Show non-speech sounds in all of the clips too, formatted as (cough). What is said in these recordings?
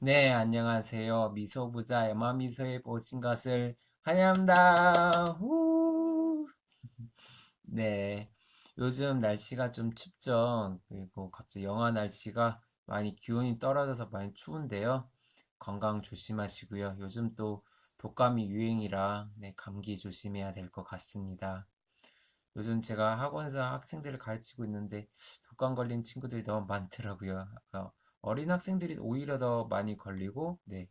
네, 안녕하세요. 미소부자 에마미소에 오신 것을 환영합니다. 후! (laughs) 네, 요즘 날씨가 좀 춥죠. 그리고 갑자기 영하 날씨가 많이 기온이 떨어져서 많이 추운데요. 건강 조심하시고요. 요즘 또 독감이 유행이라 네, 감기 조심해야 될 것 같습니다. 요즘 제가 학원에서 학생들을 가르치고 있는데 독감 걸린 친구들이 너무 많더라고요. 어, 어린 학생들이 오히려 더 많이 걸리고, 네,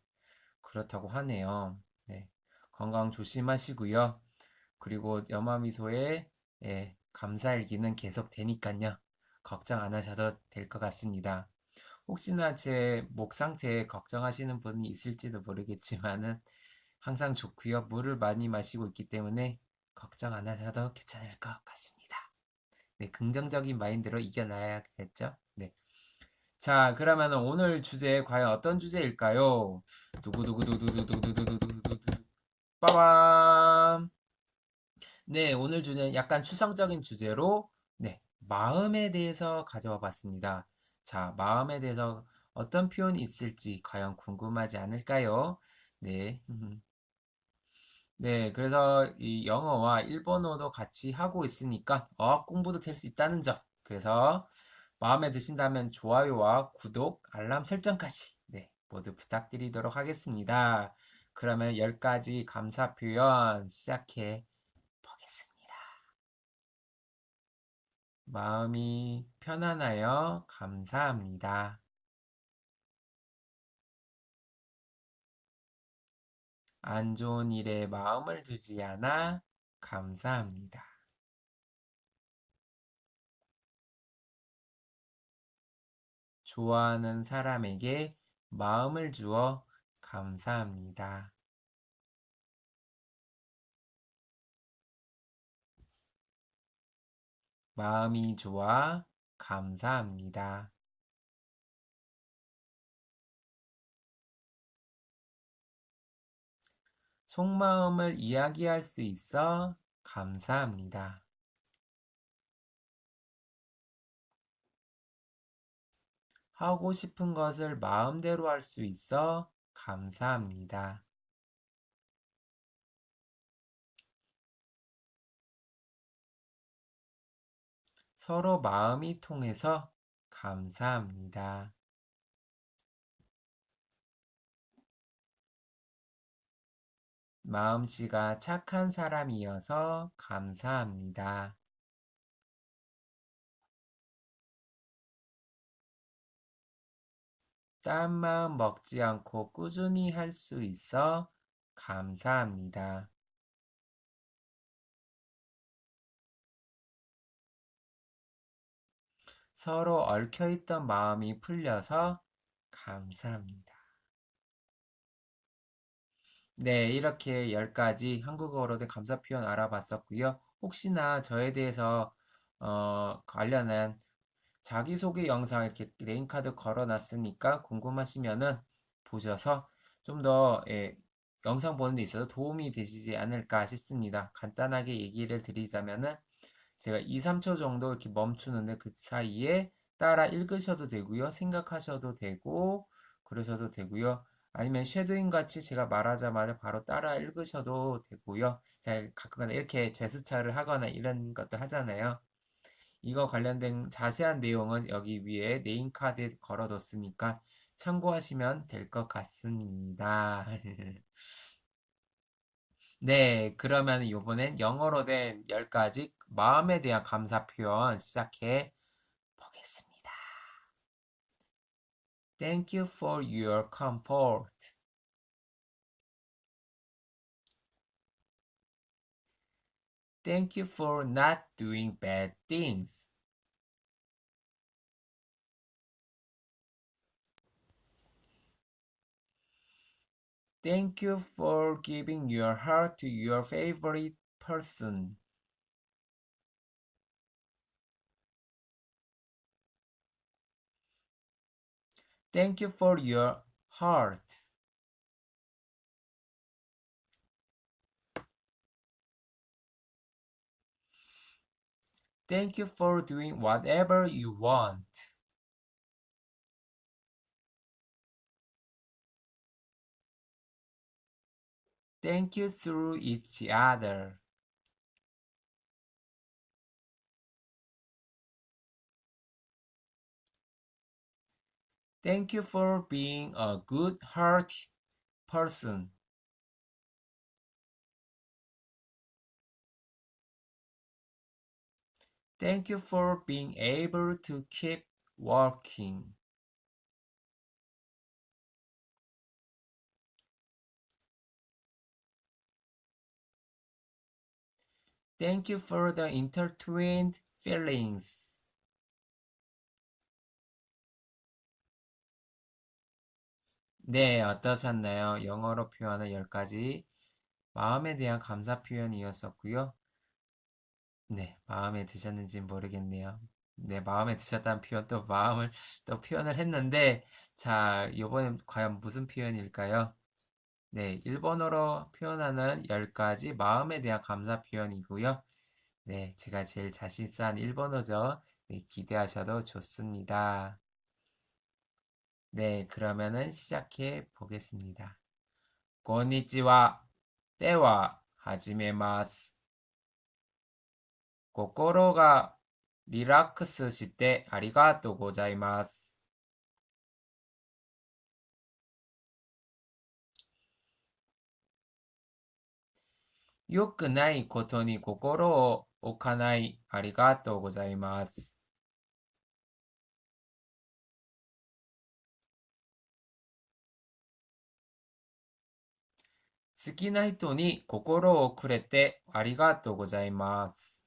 그렇다고 하네요. 네, 건강 조심하시고요. 그리고 염화미소에 예, 감사일기는 계속 되니까요. 걱정 안 하셔도 될 것 같습니다. 혹시나 제 목 상태에 걱정하시는 분이 있을지도 모르겠지만은 항상 좋고요. 물을 많이 마시고 있기 때문에 걱정 안 하셔도 괜찮을 것 같습니다. 네, 긍정적인 마인드로 이겨나야겠죠? 네. 자, 그러면 오늘 주제 과연 어떤 주제일까요? 두구두구두구두구두구두구두구두구 빠밤. 네, 오늘 주제는 약간 추상적인 주제로 네, 마음에 대해서 가져와 봤습니다. 자, 마음에 대해서 어떤 표현이 있을지 과연 궁금하지 않을까요? 네. 네, 그래서 이 영어와 일본어도 같이 하고 있으니까 어학 공부도 될 수 있다는 점. 그래서 마음에 드신다면 좋아요와 구독, 알람 설정까지 네, 모두 부탁드리도록 하겠습니다. 그러면 10가지 감사 표현 시작해 보겠습니다. 마음이 편안하여 감사합니다. 안 좋은 일에 마음을 두지 않아 감사합니다. 좋아하는 사람에게 마음을 주어 감사합니다. 마음이 좋아 감사합니다. 속마음을 이야기할 수 있어 감사합니다. 하고 싶은 것을 마음대로 할 수 있어 감사합니다. 서로 마음이 통해서 감사합니다. 마음씨가 착한 사람이어서 감사합니다. 딴 마음 먹지 않고 꾸준히 할 수 있어 감사합니다. 서로 얽혀있던 마음이 풀려서 감사합니다. 네, 이렇게 10가지 한국어로 된 감사 표현 알아봤었고요. 혹시나 저에 대해서 어, 관련한 자기소개 영상 이렇게 네임카드 걸어놨으니까 궁금하시면은 보셔서 좀더 예, 영상 보는 데 있어서 도움이 되시지 않을까 싶습니다. 간단하게 얘기를 드리자면은 제가 2, 3초 정도 이렇게 멈추는데 그 사이에 따라 읽으셔도 되고요. 생각하셔도 되고 그러셔도 되고요. 아니면 쉐도잉 같이 제가 말하자마자 바로 따라 읽으셔도 되고요. 제가 가끔가다 이렇게 제스처를 하거나 이런 것도 하잖아요. 이거 관련된 자세한 내용은 여기 위에 네임카드에 걸어뒀으니까 참고하시면 될 것 같습니다. (laughs) 네, 그러면 이번엔 영어로 된 10가지 마음에 대한 감사 표현 시작해 보겠습니다. Thank you for your comfort. Thank you for not doing bad things. Thank you for giving your heart to your favorite person. Thank you for your heart. Thank you for doing whatever you want. Thank you through each other. Thank you for being a good-hearted person. Thank you for being able to keep working. Thank you for the intertwined feelings. 네, 어떠셨나요? 영어로 표현한 10가지 마음에 대한 감사 표현이었었고요. 네, 마음에 드셨는지 모르겠네요. 네, 마음에 드셨다는 표현 또 마음을 또 표현을 했는데 자, 이번엔 과연 무슨 표현일까요? 네, 일본어로 표현하는 10가지 마음에 대한 감사 표현이고요. 네, 제가 제일 자신 있어 하는 일본어죠. 네, 기대하셔도 좋습니다. 네, 그러면은 시작해 보겠습니다. こんにちは。では、始めます。 心がリラックスしてありがとうございます。良くないことに心を置かないありがとうございます。好きな人に心をくれてありがとうございます。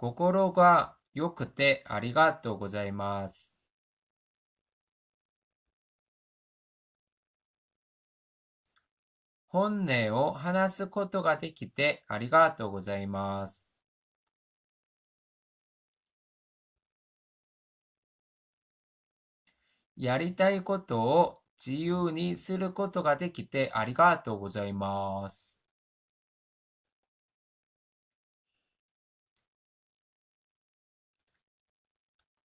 心が良くてありがとうございます。本音を話すことができてありがとうございます。やりたいことを自由にすることができてありがとうございます。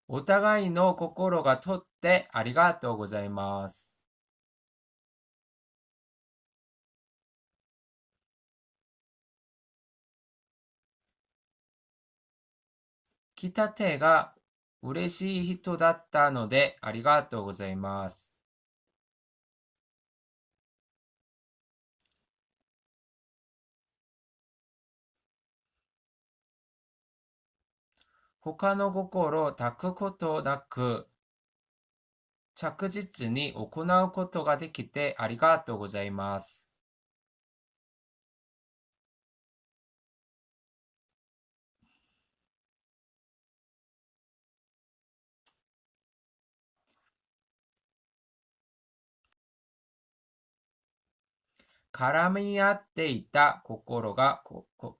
お互いの心がとってありがとうございます。来た手が嬉しい人だったのでありがとうございます。他の心を抱くことなく、着実に行うことができてありがとうございます。絡み合っていた心がここ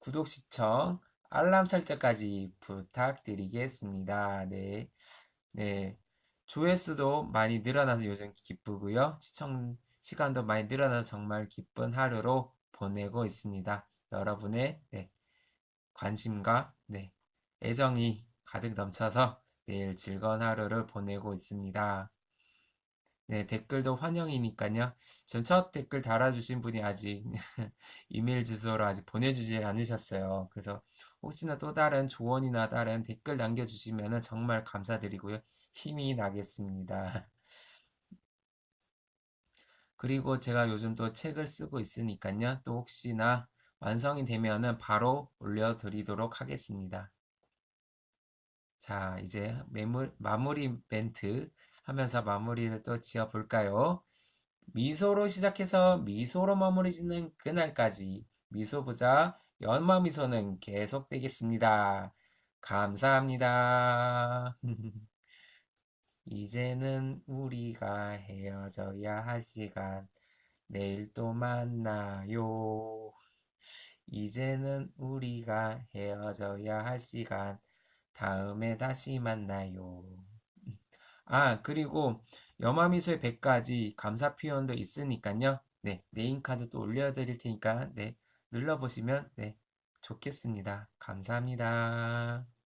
구독, 시청, 알람 설정까지 부탁드리겠습니다. 네. 네. 조회수도 많이 늘어나서 요즘 기쁘고요. 시청 시간도 많이 늘어나서 정말 기쁜 하루로 보내고 있습니다. 여러분의 네, 관심과 네, 애정이 가득 넘쳐서 매일 즐거운 하루를 보내고 있습니다. 네, 댓글도 환영이니까요. 지금 첫 댓글 달아주신 분이 아직 (laughs) 이메일 주소로 아직 보내주지 않으셨어요. 그래서 혹시나 또 다른 조언이나 다른 댓글 남겨주시면 정말 감사드리고요. 힘이 나겠습니다. (laughs) 그리고 제가 요즘 또 책을 쓰고 있으니까요. 또 혹시나 완성이 되면은 바로 올려드리도록 하겠습니다. 자, 이제 매물, 마무리 멘트 하면서 마무리를 또 지어볼까요? 미소로 시작해서 미소로 마무리 짓는 그날까지 미소보자 연마 미소는 계속되겠습니다. 감사합니다. (laughs) 이제는 우리가 헤어져야 할 시간. 내일 또 만나요. 이제는 우리가 헤어져야 할 시간. 다음에 다시 만나요. 아, 그리고 염화미소의 100가지 감사 표현도 있으니까요. 네, 네임카드도 올려드릴 테니까, 네, 눌러보시면, 네, 좋겠습니다. 감사합니다.